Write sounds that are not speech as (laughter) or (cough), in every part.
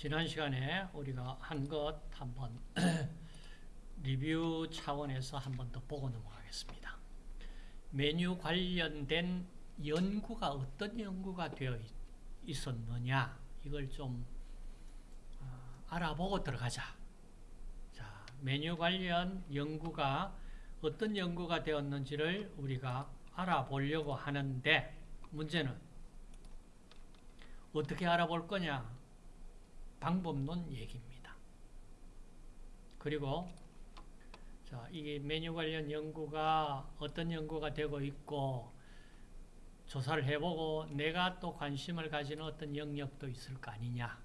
지난 시간에 우리가 한 것 한번 (clears throat) 리뷰 차원에서 한번 더 보고 넘어가겠습니다. 메뉴 관련된 연구가 어떤 연구가 되어 있었느냐 이걸 좀 어, 알아보고 들어가자. 자, 메뉴 관련 연구가 어떤 연구가 되었는지를 우리가 알아보려고 하는데 문제는 어떻게 알아볼 거냐? 방법론 얘기입니다. 그리고 자, 이게 메뉴 관련 연구가 어떤 연구가 되고 있고 조사를 해보고 내가 또 관심을 가지는 어떤 영역도 있을 거 아니냐.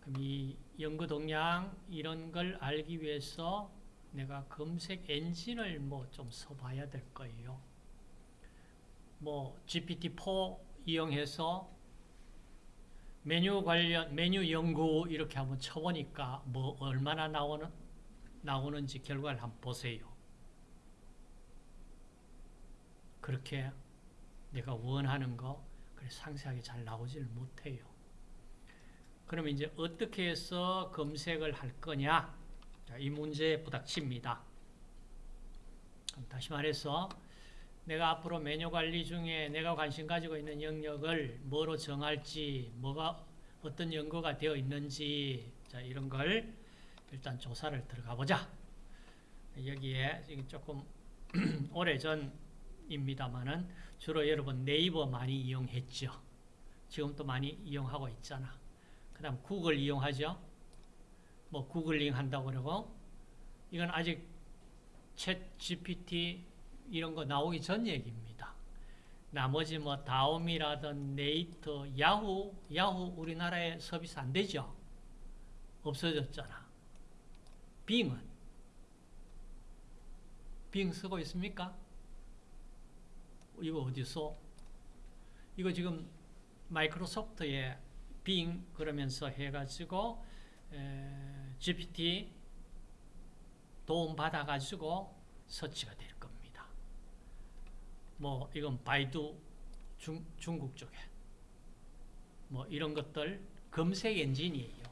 그럼 이 연구 동향 이런 걸 알기 위해서 내가 검색 엔진을 뭐 좀 써봐야 될 거예요. 뭐 GPT-4 이용해서 메뉴 관련 메뉴 연구 이렇게 한번 쳐보니까 뭐 얼마나 나오는 나오는지 결과를 한번 보세요. 그렇게 내가 원하는 거 상세하게 잘 나오지를 못해요. 그럼 이제 어떻게 해서 검색을 할 거냐? 자, 이 문제에 부닥칩니다. 다시 말해서 내가 앞으로 메뉴 관리 중에 내가 관심 가지고 있는 영역을 뭐로 정할지, 뭐가 어떤 연구가 되어 있는지, 자, 이런 걸 일단 조사를 들어가 보자. 여기에 조금 (clears throat) 오래 전입니다만은 주로 여러분 네이버 많이 이용했죠. 지금도 많이 이용하고 있잖아. 그 다음 구글 이용하죠. 뭐 구글링 한다고 그러고 이건 아직 챗 GPT 이런 거 나오기 전 얘기입니다. 나머지 뭐 다옴이라든 네이터, 야후, 야후 우리나라에 서비스 안 되죠? 없어졌잖아. 빙은? 빙 쓰고 있습니까? 이거 어디서? 이거 지금 마이크로소프트에 빙 그러면서 해가지고 GPT 도움 받아가지고 서치가 될 겁니다. 뭐 이건 바이두 중, 중국 쪽에 뭐 이런 것들 검색 엔진이에요.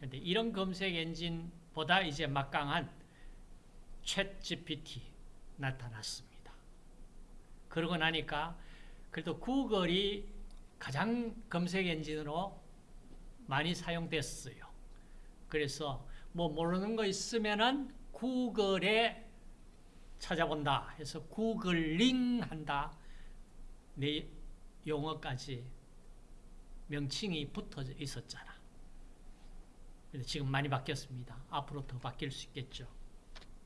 근데 이런 검색 엔진보다 이제 막강한 챗 GPT 나타났습니다. 그러고 나니까 그래도 구글이 가장 검색 엔진으로 많이 사용됐어요. 그래서 뭐 모르는 거 있으면은 구글에 찾아본다 해서 구글링 한다. 내 용어까지 명칭이 붙어 있었잖아. 지금 많이 바뀌었습니다. 앞으로 더 바뀔 수 있겠죠.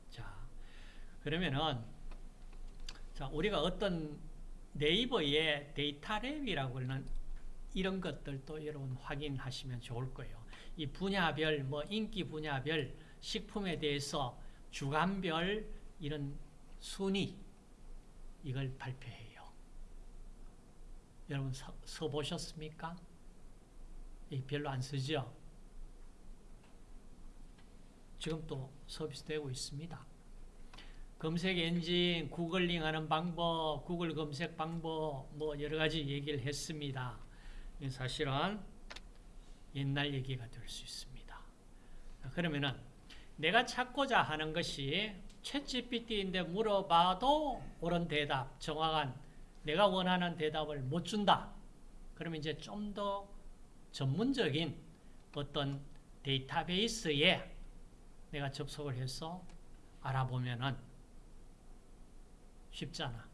자, 그러면은 자, 우리가 어떤 네이버의 데이터 랩이라고 하는 이런 것들도 여러분 확인하시면 좋을 거예요. 이 분야별, 뭐 인기 분야별 식품에 대해서 주간별 이런 순위 이걸 발표해요. 여러분 서, 서 보셨습니까? 별로 안 쓰죠? 지금 또 서비스되고 있습니다. 검색 엔진, 구글링 하는 방법, 구글 검색 방법, 뭐 여러 가지 얘기를 했습니다. 사실은 옛날 얘기가 될 수 있습니다. 그러면은 내가 찾고자 하는 것이 챗GPT인데 물어봐도 옳은 대답, 정확한 내가 원하는 대답을 못 준다. 그러면 이제 좀 더 전문적인 어떤 데이터베이스에 내가 접속을 해서 알아보면은 쉽잖아.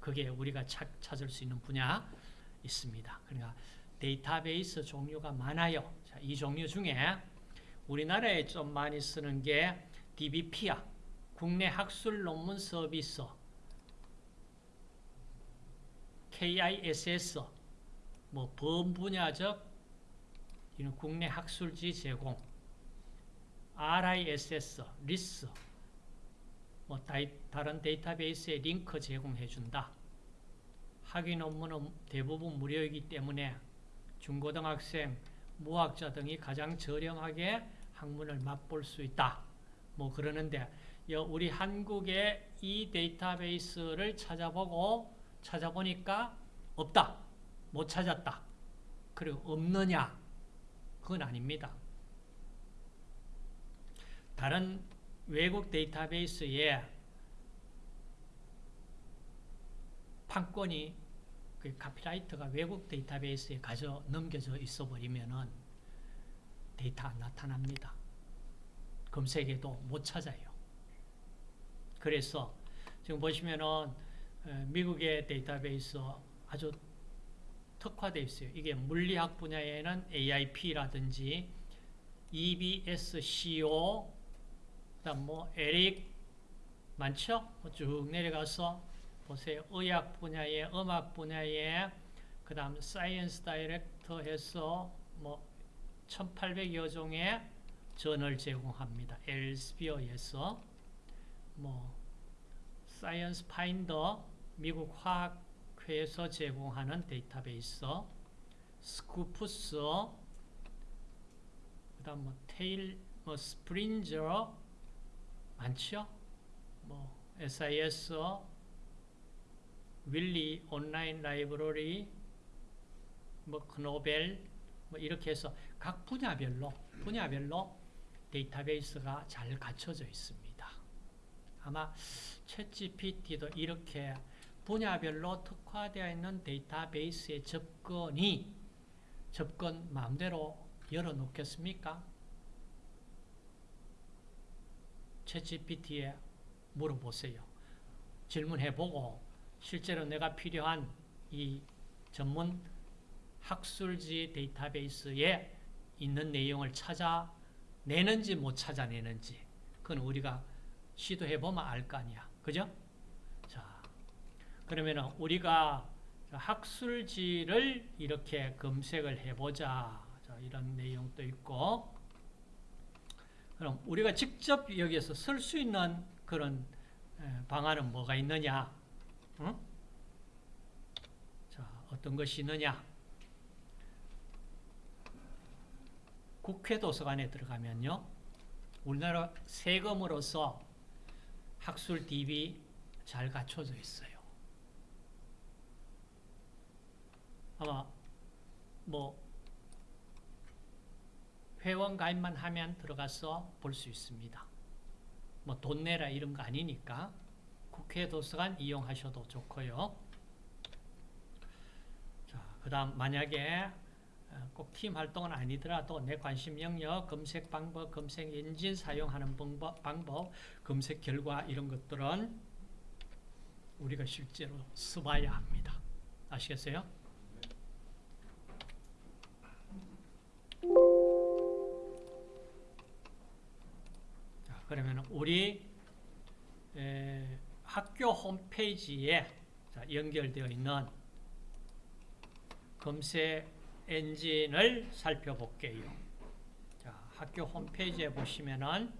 그게 우리가 찾, 찾을 수 있는 분야 있습니다. 그러니까 데이터베이스 종류가 많아요. 자, 이 종류 중에 우리나라에 좀 많이 쓰는 게 DBP야. 국내 학술 논문 서비스. KISS. 뭐 범분야적 이는 국내 학술지 제공. RISS, 리스. 뭐 다이, 다른 데이터베이스에 링크 제공해 준다. 학위 논문은 대부분 무료이기 때문에 중고등학생, 무학자 등이 가장 저렴하게 학문을 맛볼 수 있다. 뭐 그러는데 우리 한국의 이 데이터베이스를 찾아보고 찾아보니까 없다. 못 찾았다. 그리고 없느냐? 그건 아닙니다. 다른 외국 데이터베이스에 판권이 그 카피라이트가 외국 데이터베이스에 가져 넘겨져 있어 버리면은 데이터 안 나타납니다. 검색해도 못 찾아요. 그래서 지금 보시면은 미국의 데이터베이스 아주 특화되어 있어요. 이게 물리학 분야에는 AIP라든지 EBSCO, 그다음 뭐 ERIC 많죠? 뭐쭉 내려가서 보세요. 의학 분야에, 음악 분야에, 그 다음 ScienceDirect 해서 뭐 1,800여 종의 전을 제공합니다. Elsevier에서 뭐 SciFinder 미국 화학회에서 제공하는 데이터베이스 Scopus 그 다음 뭐 테일 뭐 Springer 많죠? 뭐 SIS Wiley Online Library 뭐 크노벨 뭐 이렇게 해서 각 분야별로 분야별로 데이터베이스가 잘 갖춰져 있습니다. 아마 챗GPT도 이렇게 분야별로 특화되어 있는 데이터베이스의 접근이 접근 마음대로 열어놓겠습니까? 챗GPT에 물어보세요. 질문해보고 실제로 내가 필요한 이 전문 학술지 데이터베이스에 있는 내용을 찾아내는지 못 찾아내는지 그건 우리가 시도해보면 알 거 아니야. 그죠? 자, 그러면 우리가 학술지를 이렇게 검색을 해보자. 자, 이런 내용도 있고 그럼 우리가 직접 여기에서 쓸 수 있는 그런 방안은 뭐가 있느냐? 응? 자, 어떤 것이 있느냐? 국회 도서관에 들어가면요. 우리나라 세금으로서 학술 DB 잘 갖춰져 있어요. 아마 뭐 회원 가입만 하면 들어가서 볼 수 있습니다. 뭐 돈 내라 이런 거 아니니까 국회 도서관 이용하셔도 좋고요. 자, 그 다음 만약에 꼭 팀 활동은 아니더라도 내 관심 영역, 검색 방법, 검색 엔진 사용하는 방법, 방법, 검색 결과 이런 것들은 우리가 실제로 써봐야 합니다. 아시겠어요? 자, 그러면 우리 에, 학교 홈페이지에 자, 연결되어 있는 검색 엔진을 살펴볼게요. 자, 학교 홈페이지에 보시면은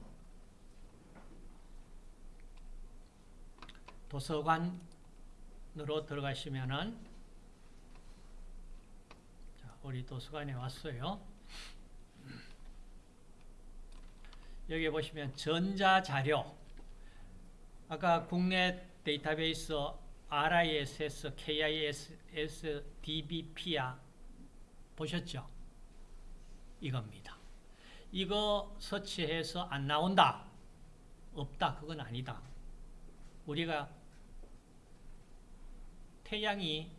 도서관으로 들어가시면은 자, 우리 도서관에 왔어요. 여기 보시면 전자자료 아까 국내 데이터베이스 RISS, KISS, DBP야 보셨죠? 이겁니다. 이거 서치해서 안 나온다. 없다. 그건 아니다. 우리가 태양이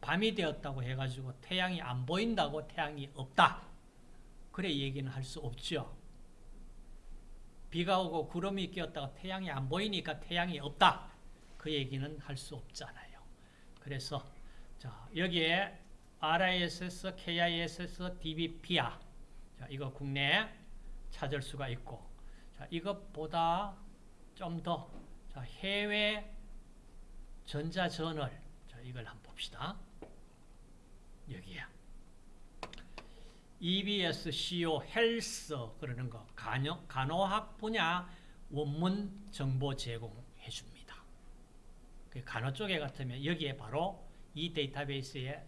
밤이 되었다고 해가지고 태양이 안 보인다고 태양이 없다. 그래 얘기는 할 수 없죠. 비가 오고 구름이 끼었다가 태양이 안 보이니까 태양이 없다. 그 얘기는 할 수 없잖아요. 그래서 자 여기에 RISS, KISS, DBP야. 자, 이거 국내에 찾을 수가 있고 자, 이것보다 좀더 해외 전자저널 자, 이걸 한번 봅시다. 여기야. EBS, CO, 헬스 그러는 거 간호, 간호학 분야 원문 정보 제공해 줍니다. 그 간호 쪽에 같으면 여기에 바로 이 데이터베이스에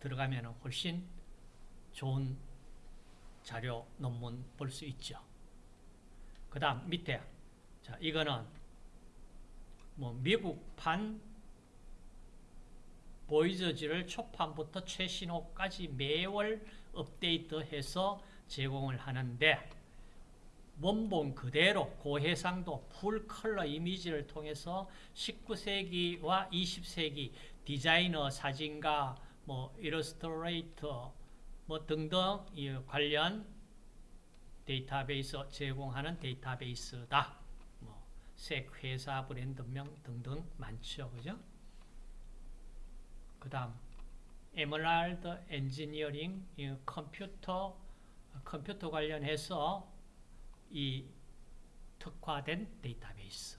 들어가면 훨씬 좋은 자료 논문 볼 수 있죠. 그 다음 밑에 자 이거는 뭐 미국판 보그지를 초판부터 최신호까지 매월 업데이트해서 제공을 하는데 원본 그대로 고해상도 full color 이미지를 통해서 19세기와 20세기 디자이너, 사진가, 뭐 일러스트레이터 뭐 등등 이 관련 데이터베이스 제공하는 데이터베이스다. 뭐색 회사 브랜드명 등등 많죠. 그죠? 그다음 Emerald Engineering 이 컴퓨터 컴퓨터 관련해서 이 특화된 데이터베이스.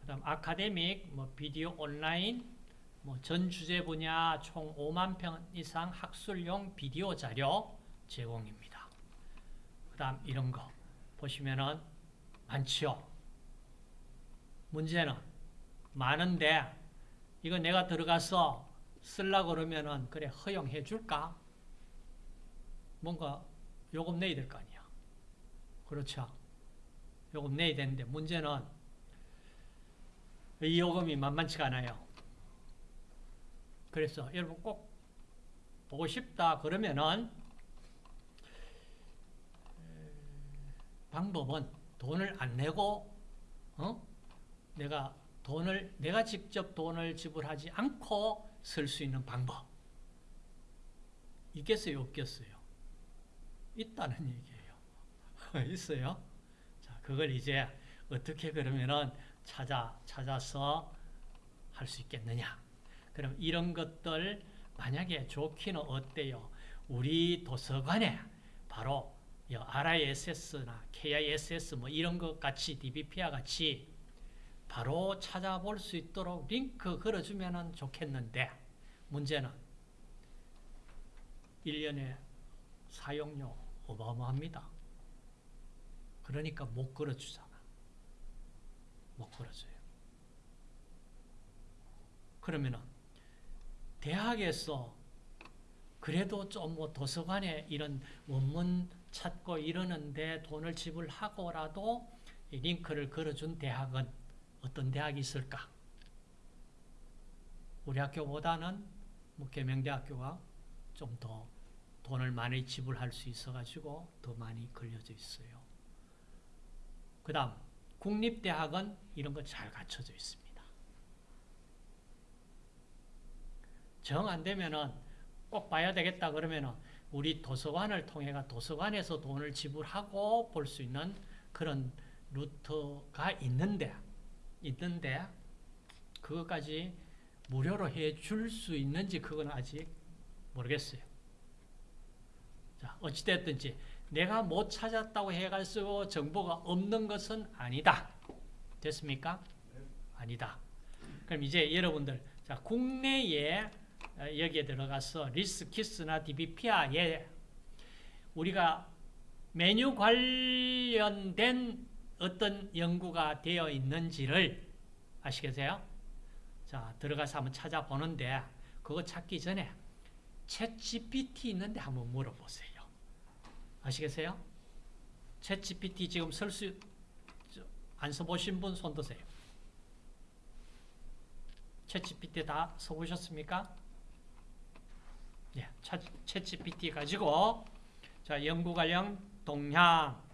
그다음 Academic 뭐 Video Online 뭐 전 주제 분야 총 5만 편 이상 학술용 비디오 자료 제공입니다. 그 다음 이런 거 보시면은 많지요. 문제는 많은데 이거 내가 들어가서 쓰려고 그러면은 그래 허용해 줄까? 뭔가 요금 내야 될 거 아니야. 그렇죠. 요금 내야 되는데 문제는 이 요금이 만만치가 않아요. 그래서 여러분 꼭 보고 싶다 그러면은 방법은 돈을 안 내고 어? 내가 돈을 내가 직접 돈을 지불하지 않고 쓸 수 있는 방법. 있겠어요? 없겠어요? 있다는 얘기예요. (laughs) 있어요? 자 그걸 이제 어떻게 그러면은 찾아 찾아서 할 수 있겠느냐 그럼 이런 것들 만약에 좋기는 어때요 우리 도서관에 바로 RISS나 KISS 뭐 이런 것 같이 DBP와 같이 바로 찾아볼 수 있도록 링크 걸어주면 좋겠는데 문제는 1년에 사용료 어마어마합니다. 그러니까 못 걸어주잖아. 못 걸어줘요. 그러면은 대학에서 그래도 좀 뭐 도서관에 이런 원문 찾고 이러는데 돈을 지불하고라도 이 링크를 걸어준 대학은 어떤 대학이 있을까? 우리 학교보다는 뭐 계명대학교가 좀 더 돈을 많이 지불할 수 있어가지고 더 많이 걸려져 있어요. 그 다음 국립대학은 이런 거 잘 갖춰져 있습니다. 정 안 되면은 꼭 봐야 되겠다 그러면은 우리 도서관을 통해가 도서관에서 돈을 지불하고 볼 수 있는 그런 루트가 있는데 있는데 그것까지 무료로 해줄 수 있는지 그건 아직 모르겠어요. 자 어찌됐든지 내가 못 찾았다고 해가지고 정보가 없는 것은 아니다. 됐습니까? 아니다. 그럼 이제 여러분들 자 국내에 여기에 들어가서 리스 키스나 DBP아에 우리가 메뉴 관련된 어떤 연구가 되어 있는지를 아시겠어요? 자, 들어가서 한번 찾아보는데 그거 찾기 전에 챗 GPT 있는데 한번 물어보세요. 아시겠어요? 챗 GPT 지금 쓸 수, 안 써보신 분 손 드세요. 챗 GPT 다 써보셨습니까? 예, 챗 GPT 가지고 자 연구 관련 동향